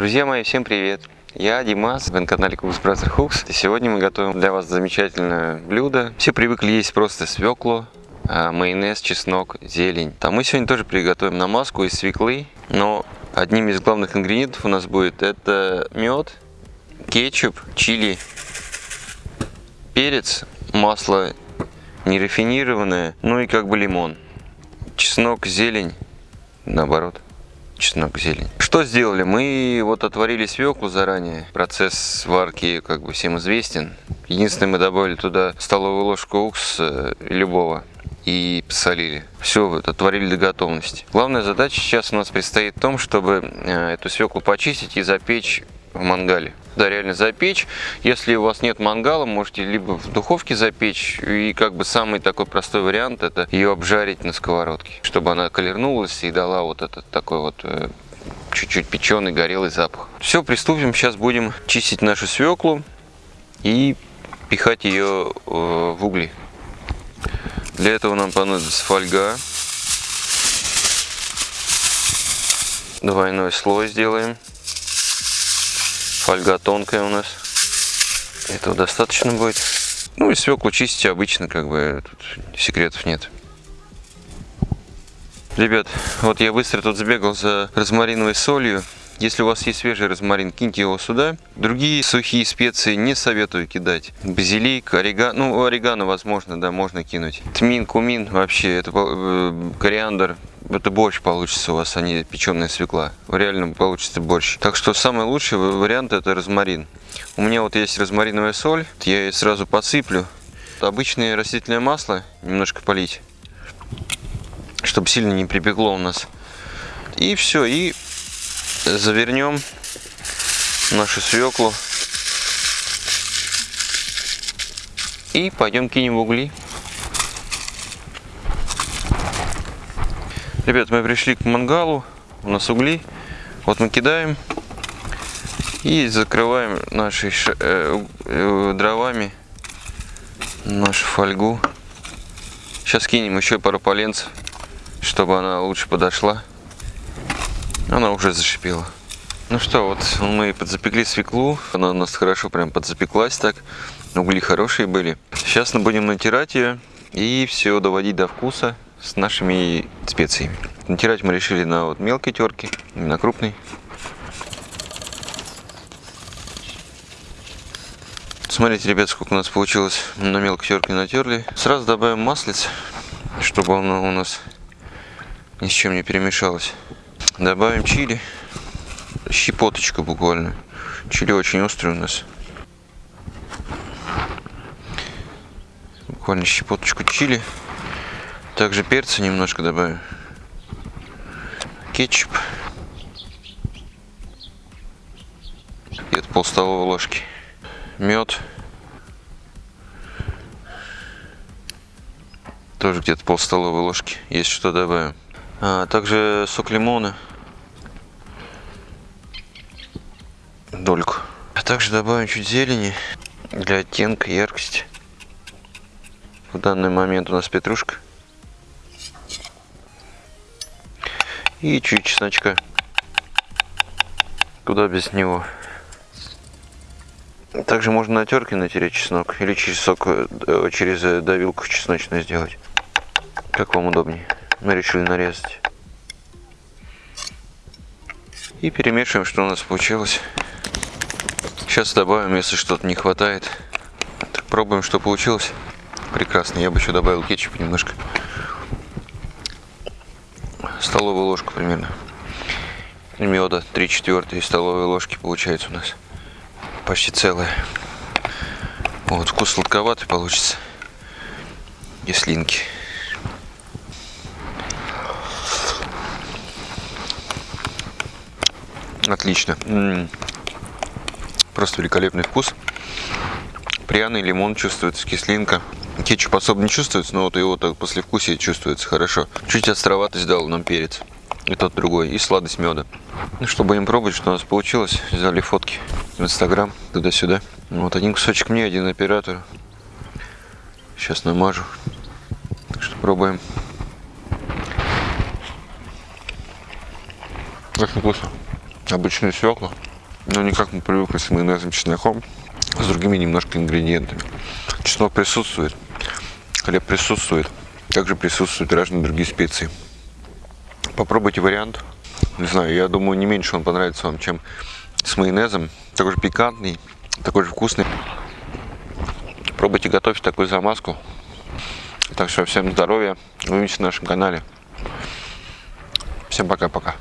Друзья мои, всем привет! Я Димас, вы на канале Cooks Brother Hooks. И сегодня мы готовим для вас замечательное блюдо. Все привыкли есть просто свеклу, а, майонез, чеснок, зелень. А мы сегодня тоже приготовим намазку из свеклы, но одним из главных ингредиентов у нас будет это мед, кетчуп, чили, перец, масло нерафинированное, ну и как бы лимон. Чеснок, зелень, наоборот чеснок, зелень. Что сделали? Мы вот отварили свеклу заранее. Процесс варки как бы всем известен. Единственное, мы добавили туда столовую ложку уксуса любого и посолили. Все отварили до готовности. Главная задача сейчас у нас предстоит в том, чтобы э, эту свеклу почистить и запечь в мангале. Да, реально запечь. Если у вас нет мангала, можете либо в духовке запечь. И как бы самый такой простой вариант, это ее обжарить на сковородке. Чтобы она колернулась и дала вот этот такой вот э, чуть-чуть печеный, горелый запах. Все, приступим. Сейчас будем чистить нашу свеклу и пихать ее э, в угли. Для этого нам понадобится фольга. Двойной слой сделаем. Фольга тонкая у нас. Этого достаточно будет. Ну и свеклу чистить обычно, как бы тут секретов нет. Ребят, вот я быстро тут сбегал за розмариновой солью. Если у вас есть свежий розмарин, киньте его сюда. Другие сухие специи не советую кидать. Базилик, орегано, ну орегано возможно, да, можно кинуть. Тмин, кумин, вообще, это э, кориандр, это борщ получится у вас, а не печеная свекла. Реально получится борщ. Так что самый лучший вариант это розмарин. У меня вот есть розмариновая соль, я ее сразу посыплю. Обычное растительное масло немножко полить, чтобы сильно не припекло у нас. И все, и завернем нашу свеклу. И пойдем кинем угли. Ребят, мы пришли к мангалу, у нас угли. Вот мы кидаем и закрываем нашей э, э, дровами нашу фольгу. Сейчас кинем еще пару поленцев, чтобы она лучше подошла. Она уже зашипела. Ну что, вот мы подзапекли свеклу. Она у нас хорошо прям подзапеклась так. Угли хорошие были. Сейчас мы будем натирать ее и все доводить до вкуса с нашими специями. Натирать мы решили на вот мелкой терке, не на крупной. Смотрите, ребят, сколько у нас получилось на мелкой терке натерли. Сразу добавим маслиц, чтобы оно у нас ни с чем не перемешалось. Добавим чили, щепоточка буквально. Чили очень острый у нас. Буквально щепоточку чили. Также перца немножко добавим. Кетчуп. Где-то пол столовой ложки. Мед. Тоже где-то пол столовой ложки. Есть что добавим. А, также сок лимона. Дольку. А также добавим чуть зелени для оттенка, яркости. В данный момент у нас петрушка. И чуть чесночка. Куда без него. Также можно на терке натереть чеснок. Или через, сок, э, через э, давилку чесночную сделать. Как вам удобнее. Мы решили нарезать. И перемешиваем, что у нас получилось. Сейчас добавим, если что-то не хватает. Так, пробуем, что получилось. Прекрасно. Я бы еще добавил кетчуп немножко столовую ложку примерно. Меда 3 четвертые столовые ложки получается у нас. Почти целая. Вот, вкус сладковатый получится. И слинки. Отлично. М -м -м. Просто великолепный вкус. Пряный лимон чувствуется, кислинка. Кетчуп особо не чувствуется, но вот его так послевкусие чувствуется хорошо. Чуть островатость дал нам перец. И тот другой. И сладость меда. Ну что, будем пробовать, что у нас получилось. Взяли фотки в Инстаграм, туда-сюда. Вот один кусочек мне, один оператору. Сейчас намажу. Так что пробуем. Очень вкусно. Обычную свеклу. но не как мы привыкли с майонезом, чесноком, с другими немножко ингредиентами. Чеснок присутствует, хлеб присутствует, также присутствуют разные другие специи. Попробуйте вариант. Не знаю, я думаю, не меньше он понравится вам, чем с майонезом. Такой же пикантный, такой же вкусный. Пробуйте готовить такую замазку. Так что всем здоровья. Увидимся на нашем канале. Всем пока-пока.